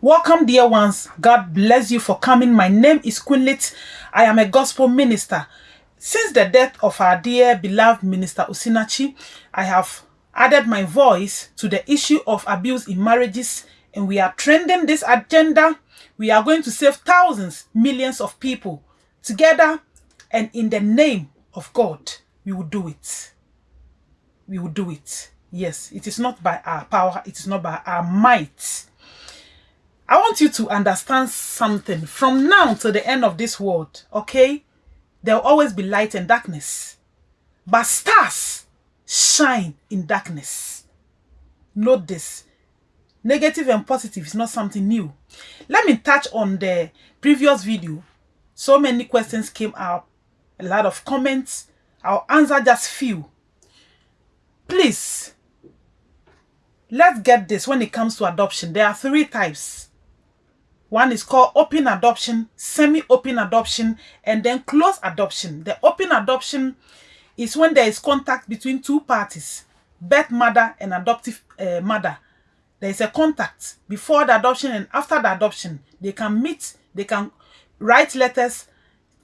Welcome, dear ones. God bless you for coming. My name is Quinlit. I am a gospel minister. Since the death of our dear beloved minister Osinachi, I have added my voice to the issue of abuse in marriages and we are trending this agenda. We are going to save thousands, millions of people together and in the name of God, we will do it. We will do it. Yes, it is not by our power, it is not by our might. I want you to understand something from now to the end of this world, okay? There will always be light and darkness. But stars shine in darkness. Note this. Negative and positive is not something new. Let me touch on the previous video. So many questions came up, a lot of comments. I'll answer just few. Please, let's get this when it comes to adoption. There are three types. One is called open adoption, semi-open adoption, and then closed adoption. The open adoption is when there is contact between two parties, birth mother and adoptive uh, mother. There is a contact before the adoption and after the adoption. They can meet, they can write letters,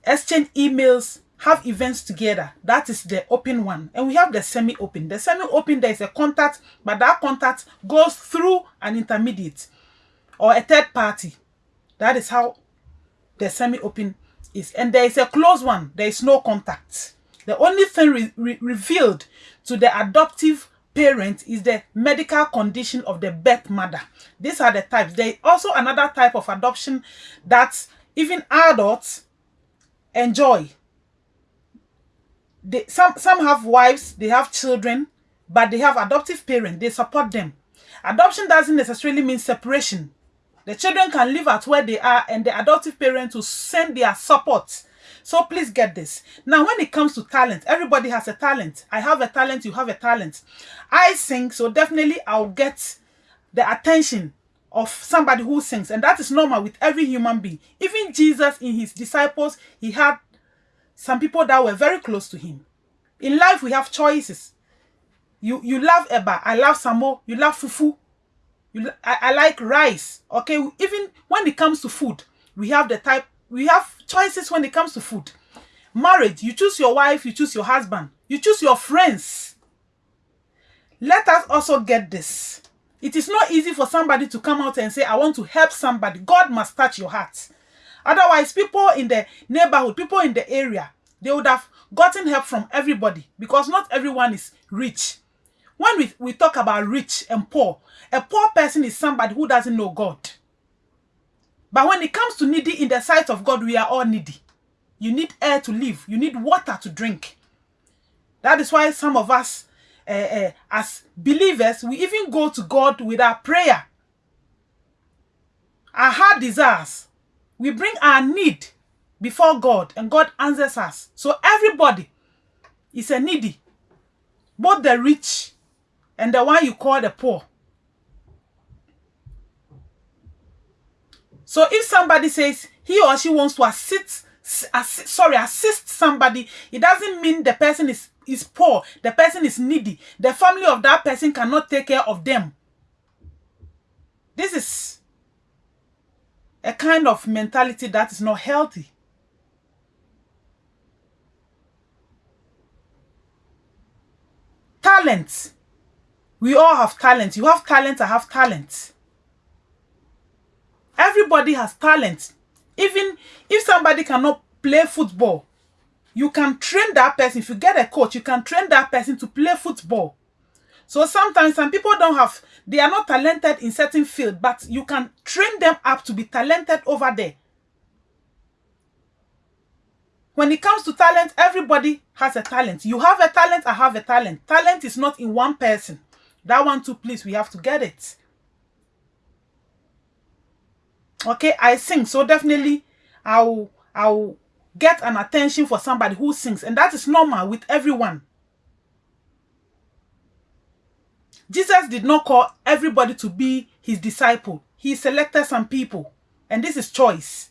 exchange emails, have events together. That is the open one. And we have the semi-open. The semi-open, there is a contact, but that contact goes through an intermediate or a third party. That is how the semi-open is. And there is a closed one. There is no contact. The only thing re re revealed to the adoptive parent is the medical condition of the birth mother. These are the types. There is also another type of adoption that even adults enjoy they some some have wives they have children but they have adoptive parents they support them adoption doesn't necessarily mean separation the children can live at where they are and the adoptive parents will send their support. So please get this. Now when it comes to talent everybody has a talent. I have a talent you have a talent. I sing so definitely i'll get the attention of somebody who sings. And that is normal with every human being. Even jesus in his disciples he had some people that were very close to him. In life, we have choices. You you love Eba, I love Samo, you love Fufu. You, I, I like rice. Okay, even when it comes to food, we have the type, we have choices when it comes to food. Marriage, you choose your wife, you choose your husband, you choose your friends. Let us also get this. It is not easy for somebody to come out and say, I want to help somebody. God must touch your heart. Otherwise, people in the neighborhood, people in the area, they would have gotten help from everybody because not everyone is rich. When we, we talk about rich and poor, a poor person is somebody who doesn't know God. But when it comes to needy in the sight of God, we are all needy. You need air to live. You need water to drink. That is why some of us, uh, uh, as believers, we even go to God with our prayer. Our heart desires we bring our need before God and God answers us. So everybody is a needy. Both the rich and the one you call the poor. So if somebody says he or she wants to assist, assist sorry, assist somebody, it doesn't mean the person is, is poor. The person is needy. The family of that person cannot take care of them. This is a kind of mentality that is not healthy. Talent. We all have talent. You have talent, I have talent. Everybody has talent. Even if somebody cannot play football, you can train that person. If you get a coach, you can train that person to play football. So sometimes some people don't have, they are not talented in certain field, but you can train them up to be talented over there. When it comes to talent, everybody has a talent. You have a talent, I have a talent. Talent is not in one person. That one too, please, we have to get it. Okay, I sing, so definitely I'll, I'll get an attention for somebody who sings. And that is normal with everyone. Jesus did not call everybody to be his disciple. He selected some people. And this is choice.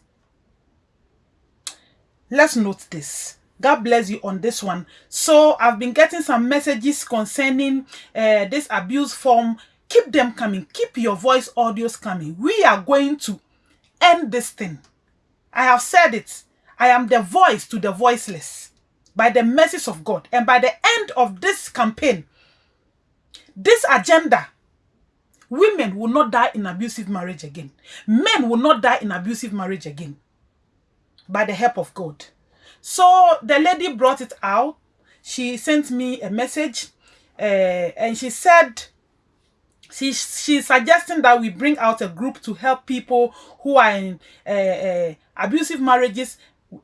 Let's note this. God bless you on this one. So I've been getting some messages concerning uh, this abuse form Keep them coming. Keep your voice audios coming. We are going to end this thing. I have said it. I am the voice to the voiceless by the mercies of God. And by the end of this campaign, this agenda, women will not die in abusive marriage again. Men will not die in abusive marriage again. By the help of God. So the lady brought it out. She sent me a message uh, and she said she, she's suggesting that we bring out a group to help people who are in uh, uh, abusive marriages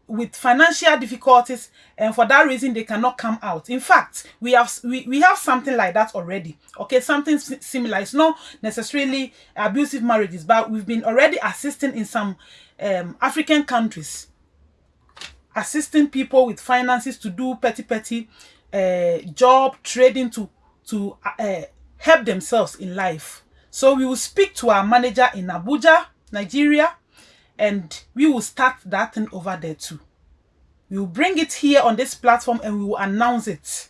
with financial difficulties and for that reason they cannot come out. In fact we have we, we have something like that already. Okay something similar. It's not necessarily abusive marriages but we've been already assisting in some um, african countries assisting people with finances to do petty petty uh, job trading to to uh, help themselves in life so we will speak to our manager in abuja nigeria and we will start that thing over there too. We will bring it here on this platform and we will announce it.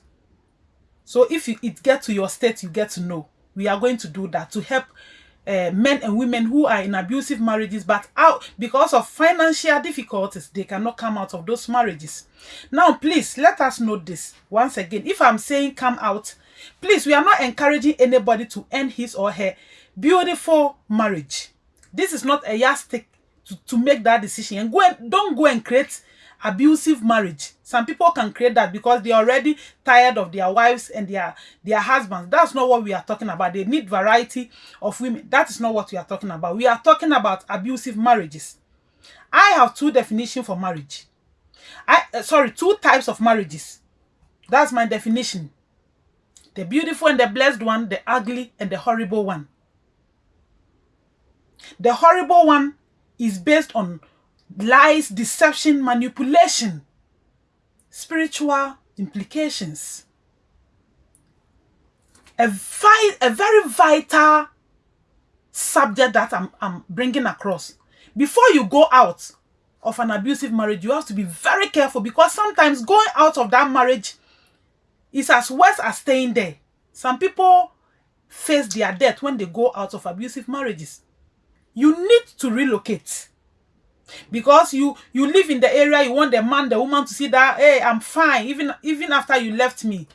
So if you, it get to your state, you get to know. We are going to do that to help uh, men and women who are in abusive marriages but out because of financial difficulties they cannot come out of those marriages. Now please let us know this once again. If i'm saying come out please we are not encouraging anybody to end his or her beautiful marriage. This is not a yardstick to, to make that decision. And go and don't go and create abusive marriage. Some people can create that because they're already tired of their wives and their their husbands. That's not what we are talking about. They need variety of women. That is not what we are talking about. We are talking about abusive marriages. I have two definitions for marriage. I uh, sorry two types of marriages. That's my definition. The beautiful and the blessed one the ugly and the horrible one. The horrible one is based on lies, deception, manipulation, spiritual implications. A, vi a very vital subject that I'm, I'm bringing across. Before you go out of an abusive marriage, you have to be very careful because sometimes going out of that marriage is as worse as staying there. Some people face their death when they go out of abusive marriages you need to relocate because you you live in the area you want the man the woman to see that hey i'm fine even even after you left me.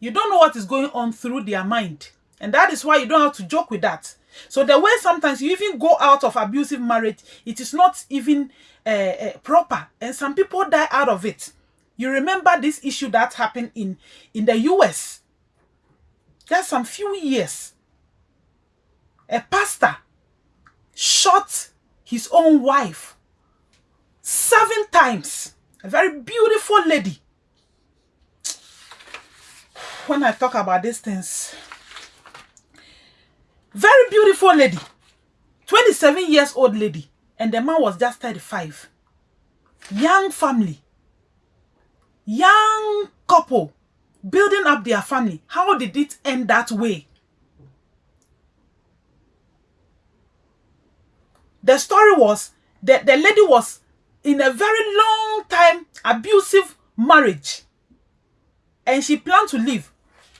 You don't know what is going on through their mind. And that is why you don't have to joke with that. So the way sometimes you even go out of abusive marriage it is not even uh, uh, proper. And some people die out of it. You remember this issue that happened in in the us just some few years a pastor shot his own wife seven times. A very beautiful lady. When I talk about these things, very beautiful lady. 27 years old lady. And the man was just 35. Young family. Young couple. Building up their family. How did it end that way? The story was that the lady was in a very long time abusive marriage. And she planned to leave.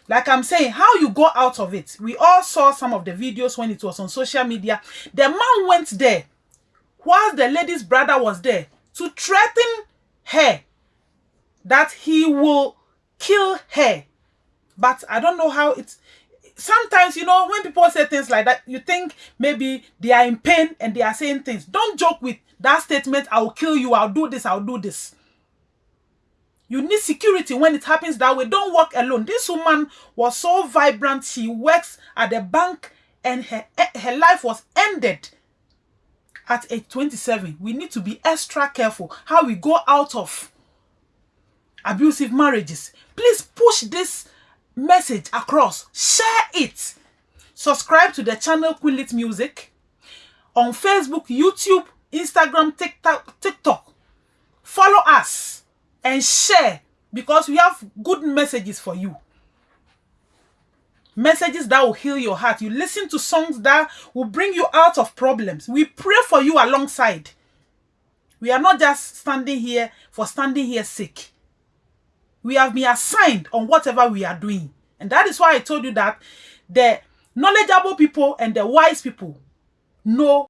Like i'm saying how you go out of it? We all saw some of the videos when it was on social media. The man went there while the lady's brother was there to threaten her that he will kill her. But i don't know how it's sometimes, you know, when people say things like that, you think maybe they are in pain and they are saying things. Don't joke with that statement, I'll kill you, I'll do this, I'll do this. You need security when it happens that way. Don't walk alone. This woman was so vibrant. She works at the bank and her, eh, her life was ended at age 27. We need to be extra careful how we go out of abusive marriages. Please push this message across. Share it. Subscribe to the channel Quillit Music on Facebook, YouTube, Instagram, TikTok, TikTok. Follow us and share because we have good messages for you. Messages that will heal your heart. You listen to songs that will bring you out of problems. We pray for you alongside. We are not just standing here for standing here sick we have been assigned on whatever we are doing. And that is why I told you that the knowledgeable people and the wise people know